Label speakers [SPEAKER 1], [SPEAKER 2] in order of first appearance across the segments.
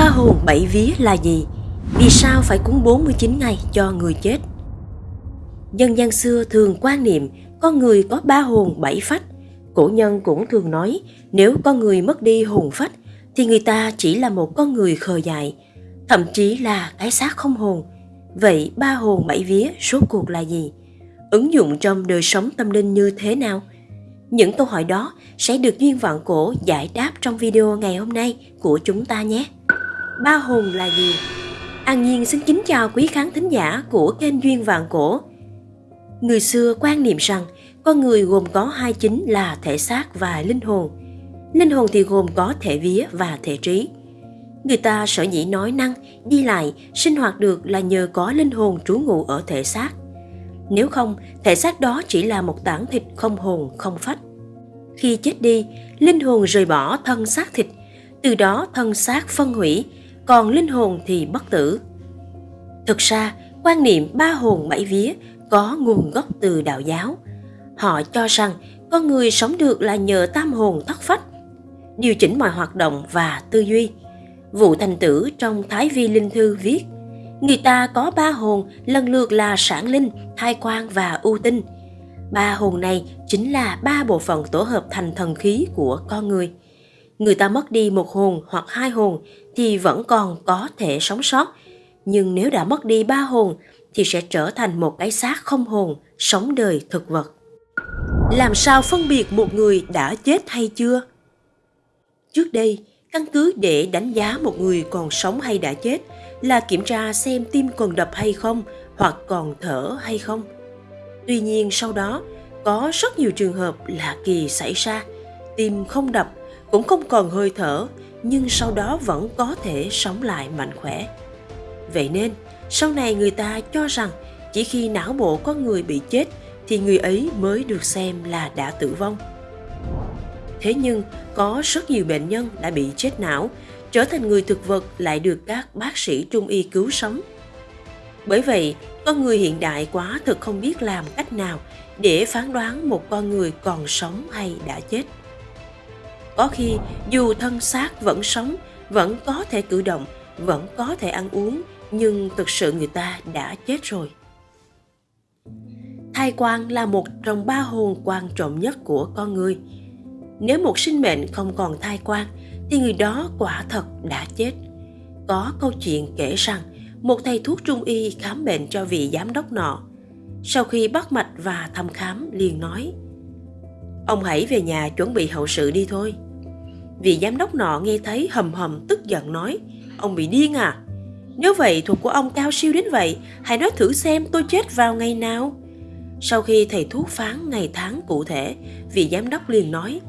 [SPEAKER 1] Ba hồn bảy vía là gì? Vì sao phải cúng 49 ngày cho người chết? Dân gian xưa thường quan niệm con người có ba hồn bảy phách. Cổ nhân cũng thường nói nếu con người mất đi hồn phách thì người ta chỉ là một con người khờ dại, thậm chí là cái xác không hồn. Vậy ba hồn bảy vía số cuộc là gì? Ứng dụng trong đời sống tâm linh như thế nào? Những câu hỏi đó sẽ được Duyên Vạn Cổ giải đáp trong video ngày hôm nay của chúng ta nhé. Ba hồn là gì? An Nhiên xin kính chào quý khán thính giả của kênh Duyên Vạn Cổ. Người xưa quan niệm rằng con người gồm có hai chính là thể xác và linh hồn. Linh hồn thì gồm có thể vía và thể trí. Người ta sở dĩ nói năng, đi lại, sinh hoạt được là nhờ có linh hồn trú ngụ ở thể xác. Nếu không, thể xác đó chỉ là một tảng thịt không hồn, không phách. Khi chết đi, linh hồn rời bỏ thân xác thịt, từ đó thân xác phân hủy, còn linh hồn thì bất tử. Thực ra, quan niệm ba hồn bảy vía có nguồn gốc từ đạo giáo. Họ cho rằng con người sống được là nhờ tam hồn thất phách, điều chỉnh mọi hoạt động và tư duy. Vụ thành tử trong Thái Vi Linh Thư viết, người ta có ba hồn lần lượt là sản linh, thai quan và ưu tinh. Ba hồn này chính là ba bộ phận tổ hợp thành thần khí của con người. Người ta mất đi một hồn hoặc hai hồn thì vẫn còn có thể sống sót, nhưng nếu đã mất đi ba hồn thì sẽ trở thành một cái xác không hồn, sống đời thực vật. Làm sao phân biệt một người đã chết hay chưa? Trước đây, căn cứ để đánh giá một người còn sống hay đã chết là kiểm tra xem tim còn đập hay không hoặc còn thở hay không. Tuy nhiên sau đó, có rất nhiều trường hợp lạ kỳ xảy ra, tim không đập, cũng không còn hơi thở, nhưng sau đó vẫn có thể sống lại mạnh khỏe. Vậy nên, sau này người ta cho rằng chỉ khi não bộ có người bị chết thì người ấy mới được xem là đã tử vong. Thế nhưng, có rất nhiều bệnh nhân đã bị chết não, trở thành người thực vật lại được các bác sĩ trung y cứu sống. Bởi vậy, con người hiện đại quá thực không biết làm cách nào để phán đoán một con người còn sống hay đã chết. Có khi, dù thân xác vẫn sống, vẫn có thể cử động, vẫn có thể ăn uống, nhưng thực sự người ta đã chết rồi. Thai quan là một trong ba hồn quan trọng nhất của con người. Nếu một sinh mệnh không còn thai quan, thì người đó quả thật đã chết. Có câu chuyện kể rằng một thầy thuốc trung y khám bệnh cho vị giám đốc nọ. Sau khi bắt mạch và thăm khám liền nói Ông hãy về nhà chuẩn bị hậu sự đi thôi. Vị giám đốc nọ nghe thấy hầm hầm tức giận nói Ông bị điên à? Nếu vậy thuật của ông cao siêu đến vậy, hãy nói thử xem tôi chết vào ngày nào. Sau khi thầy thuốc phán ngày tháng cụ thể, vị giám đốc liền nói,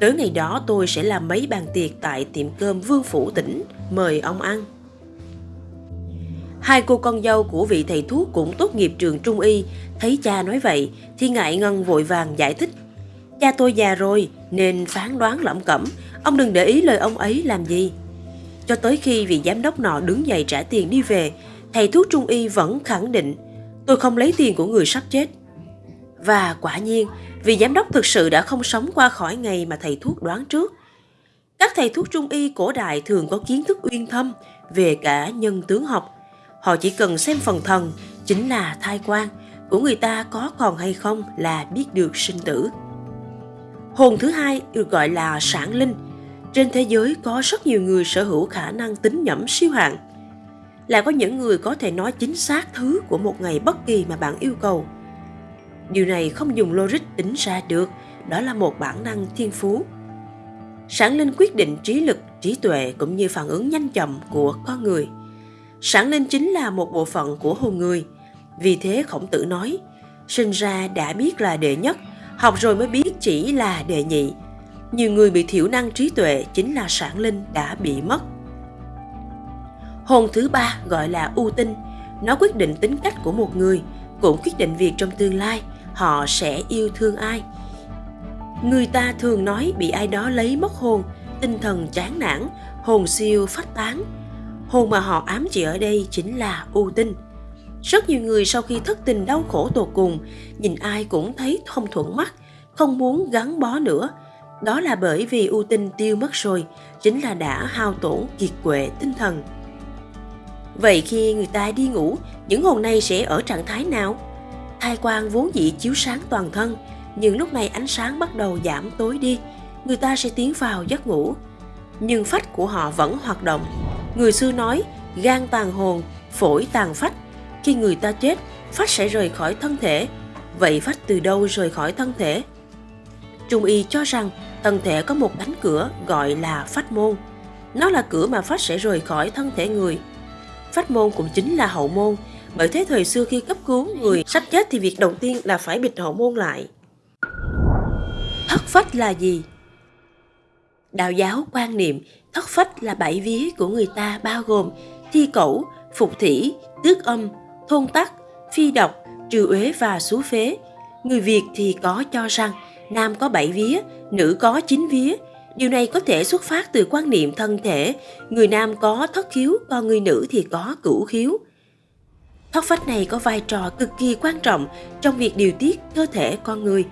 [SPEAKER 1] tới ngày đó tôi sẽ làm mấy bàn tiệc tại tiệm cơm Vương Phủ tỉnh, mời ông ăn. Hai cô con dâu của vị thầy thuốc cũng tốt nghiệp trường trung y, thấy cha nói vậy thì ngại ngần vội vàng giải thích. Cha tôi già rồi nên phán đoán lẩm cẩm, ông đừng để ý lời ông ấy làm gì. Cho tới khi vị giám đốc nọ đứng dậy trả tiền đi về, thầy thuốc trung y vẫn khẳng định tôi không lấy tiền của người sắp chết. Và quả nhiên, vị giám đốc thực sự đã không sống qua khỏi ngày mà thầy thuốc đoán trước. Các thầy thuốc trung y cổ đại thường có kiến thức uyên thâm về cả nhân tướng học. Họ chỉ cần xem phần thần, chính là thai quan, của người ta có còn hay không là biết được sinh tử. Hồn thứ hai được gọi là sản linh, trên thế giới có rất nhiều người sở hữu khả năng tính nhẩm siêu hạng. Lại có những người có thể nói chính xác thứ của một ngày bất kỳ mà bạn yêu cầu. Điều này không dùng logic tính ra được, đó là một bản năng thiên phú. Sản linh quyết định trí lực, trí tuệ cũng như phản ứng nhanh chậm của con người. Sản linh chính là một bộ phận của hồn người. Vì thế khổng tử nói, sinh ra đã biết là đệ nhất, học rồi mới biết chỉ là đệ nhị, nhiều người bị thiểu năng trí tuệ chính là sản linh đã bị mất. Hồn thứ ba gọi là ưu tinh, nó quyết định tính cách của một người, cũng quyết định việc trong tương lai họ sẽ yêu thương ai. Người ta thường nói bị ai đó lấy mất hồn, tinh thần chán nản, hồn siêu phách tán. Hồn mà họ ám chỉ ở đây chính là ưu tinh. Rất nhiều người sau khi thất tình đau khổ tột cùng, nhìn ai cũng thấy thông thuận mắt, không muốn gắn bó nữa, Đó là bởi vì ưu tinh tiêu mất rồi, chính là đã hao tổn kiệt quệ tinh thần. Vậy khi người ta đi ngủ, những hồn này sẽ ở trạng thái nào? Thai quang vốn dĩ chiếu sáng toàn thân, nhưng lúc này ánh sáng bắt đầu giảm tối đi, người ta sẽ tiến vào giấc ngủ. Nhưng phách của họ vẫn hoạt động. Người xưa nói, gan tàn hồn, phổi tàn phách. Khi người ta chết, phách sẽ rời khỏi thân thể. Vậy phách từ đâu rời khỏi thân thể? Trung y cho rằng thân thể có một cánh cửa gọi là phách môn. Nó là cửa mà phách sẽ rời khỏi thân thể người. Phách môn cũng chính là hậu môn, bởi thế thời xưa khi cấp cứu người sắp chết thì việc đầu tiên là phải bịt hậu môn lại. Thất phách là gì? Đạo giáo quan niệm thất phách là bảy vía của người ta bao gồm thi cẩu, phục thủy, tước âm, thôn tắc, phi độc, trừ uế và xú phế. Người Việt thì có cho rằng nam có bảy vía, nữ có chín vía. Điều này có thể xuất phát từ quan niệm thân thể, người nam có thất khiếu, còn người nữ thì có cửu khiếu. Thất phách này có vai trò cực kỳ quan trọng trong việc điều tiết cơ thể con người.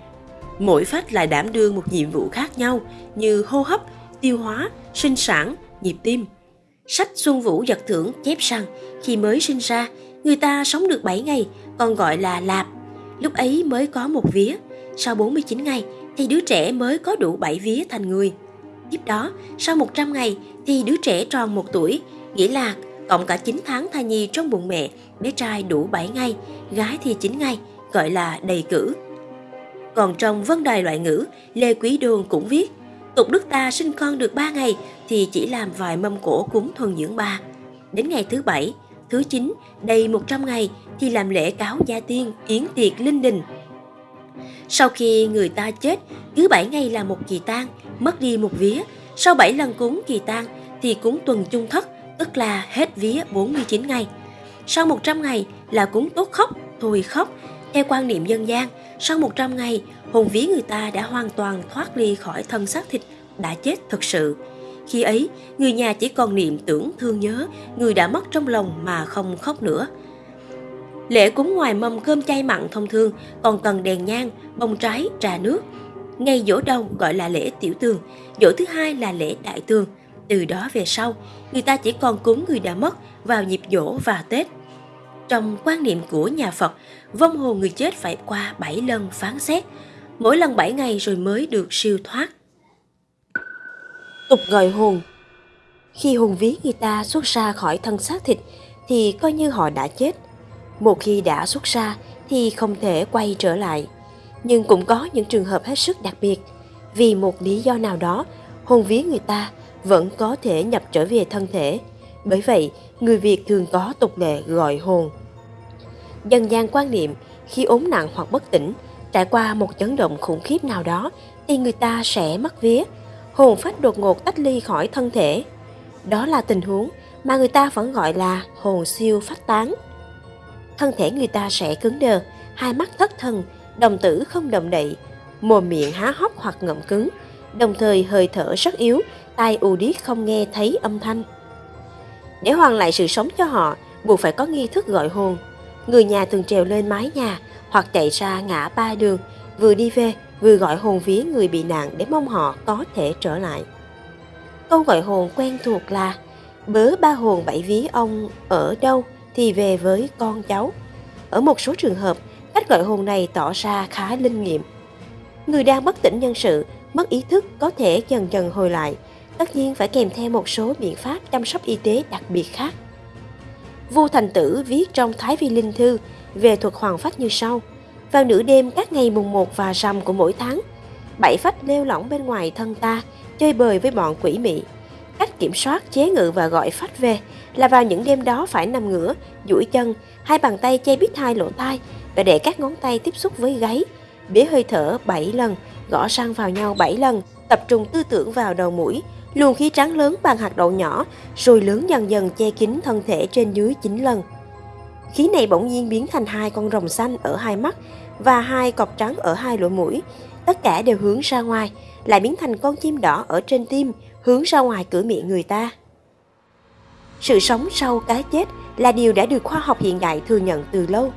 [SPEAKER 1] Mỗi phách lại đảm đương một nhiệm vụ khác nhau như hô hấp, tiêu hóa, sinh sản, nhịp tim. Sách Xuân Vũ giật thưởng chép rằng khi mới sinh ra, người ta sống được 7 ngày, còn gọi là lạp. Lúc ấy mới có một vía, sau 49 ngày thì đứa trẻ mới có đủ 7 vía thành người. Tiếp đó, sau 100 ngày thì đứa trẻ tròn 1 tuổi, nghĩa là cộng cả 9 tháng thai nhi trong bụng mẹ, bé trai đủ 7 ngày, gái thì 9 ngày, gọi là đầy cử. Còn trong vân đài loại ngữ, Lê Quý Đôn cũng viết, tục đức ta sinh con được 3 ngày thì chỉ làm vài mâm cổ cúng thuần dưỡng ba. Đến ngày thứ bảy, thứ chín, đầy 100 ngày thì làm lễ cáo gia tiên, yến tiệc linh đình. Sau khi người ta chết, cứ 7 ngày là một kỳ tang, mất đi một vía. Sau 7 lần cúng kỳ tang thì cúng tuần chung thất, tức là hết vía 49 ngày. Sau 100 ngày là cúng tốt khóc, thôi khóc. Theo quan niệm dân gian, sau 100 ngày, hồn vía người ta đã hoàn toàn thoát ly khỏi thân xác thịt, đã chết thực sự. Khi ấy, người nhà chỉ còn niệm tưởng thương nhớ người đã mất trong lòng mà không khóc nữa. Lễ cúng ngoài mâm cơm chay mặn thông thường còn cần đèn nhang, bông trái, trà nước. Ngày dỗ đầu gọi là lễ tiểu tường, dỗ thứ hai là lễ đại tường. Từ đó về sau, người ta chỉ còn cúng người đã mất vào dịp dỗ và Tết. Trong quan niệm của nhà Phật, vong hồn người chết phải qua 7 lần phán xét, mỗi lần 7 ngày rồi mới được siêu thoát. Tục gọi hồn Khi hồn ví người ta xuất ra khỏi thân xác thịt thì coi như họ đã chết. Một khi đã xuất ra thì không thể quay trở lại. Nhưng cũng có những trường hợp hết sức đặc biệt. Vì một lý do nào đó, hồn vía người ta vẫn có thể nhập trở về thân thể. Bởi vậy, người Việt thường có tục lệ gọi hồn. Dân gian quan niệm khi ốm nặng hoặc bất tỉnh, trải qua một chấn động khủng khiếp nào đó thì người ta sẽ mất vía, hồn phách đột ngột tách ly khỏi thân thể. Đó là tình huống mà người ta vẫn gọi là hồn siêu phách tán. Thân thể người ta sẽ cứng đờ, hai mắt thất thần, đồng tử không động đậy, mồm miệng há hốc hoặc ngậm cứng, đồng thời hơi thở rất yếu, tai u điếc không nghe thấy âm thanh. Để hoàn lại sự sống cho họ, buộc phải có nghi thức gọi hồn. Người nhà thường trèo lên mái nhà hoặc chạy ra ngã ba đường, vừa đi về vừa gọi hồn vía người bị nạn để mong họ có thể trở lại. Câu gọi hồn quen thuộc là bớ ba hồn bảy vía ông ở đâu thì về với con cháu. Ở một số trường hợp, cách gọi hồn này tỏ ra khá linh nghiệm. Người đang bất tỉnh nhân sự, mất ý thức có thể dần dần hồi lại, tất nhiên phải kèm theo một số biện pháp chăm sóc y tế đặc biệt khác. Vua Thành Tử viết trong Thái Vi Linh Thư về thuật hoàng phách như sau. Vào nửa đêm các ngày mùng 1 và rằm của mỗi tháng, bảy phách leo lỏng bên ngoài thân ta, chơi bời với bọn quỷ mị. Cách kiểm soát, chế ngự và gọi phách về là vào những đêm đó phải nằm ngửa, duỗi chân, hai bàn tay che bít hai lỗ tai và để các ngón tay tiếp xúc với gáy, bế hơi thở 7 lần, gõ răng vào nhau 7 lần, tập trung tư tưởng vào đầu mũi, luồng khí trắng lớn bằng hạt đậu nhỏ, rồi lớn dần dần che kín thân thể trên dưới 9 lần. Khí này bỗng nhiên biến thành hai con rồng xanh ở hai mắt và hai cọp trắng ở hai lỗ mũi. Tất cả đều hướng ra ngoài, lại biến thành con chim đỏ ở trên tim, hướng ra ngoài cửa miệng người ta. Sự sống sau cái chết là điều đã được khoa học hiện đại thừa nhận từ lâu.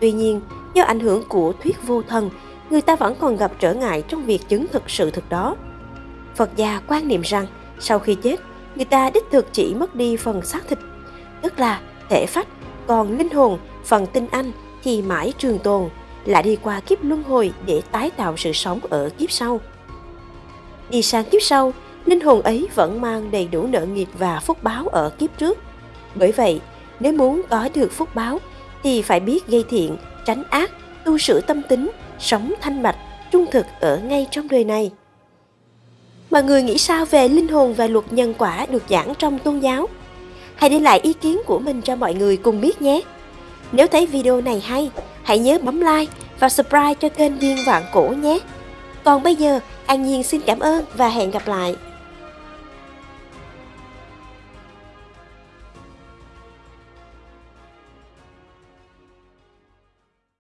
[SPEAKER 1] Tuy nhiên, do ảnh hưởng của thuyết vô thần, người ta vẫn còn gặp trở ngại trong việc chứng thực sự thực đó. Phật gia quan niệm rằng sau khi chết, người ta đích thực chỉ mất đi phần xác thịt, tức là thể phách, còn linh hồn, phần tinh anh thì mãi trường tồn, lại đi qua kiếp luân hồi để tái tạo sự sống ở kiếp sau. Đi sang kiếp sau, linh hồn ấy vẫn mang đầy đủ nợ nghiệp và phúc báo ở kiếp trước. Bởi vậy, nếu muốn có được phúc báo thì phải biết gây thiện, tránh ác, tu sửa tâm tính, sống thanh mạch, trung thực ở ngay trong đời này. Mọi người nghĩ sao về linh hồn và luật nhân quả được giảng trong tôn giáo? Hãy để lại ý kiến của mình cho mọi người cùng biết nhé. Nếu thấy video này hay, hãy nhớ bấm like và subscribe cho kênh Điên Vạn Cổ nhé. Còn bây giờ, An Nhiên xin cảm ơn và hẹn gặp lại.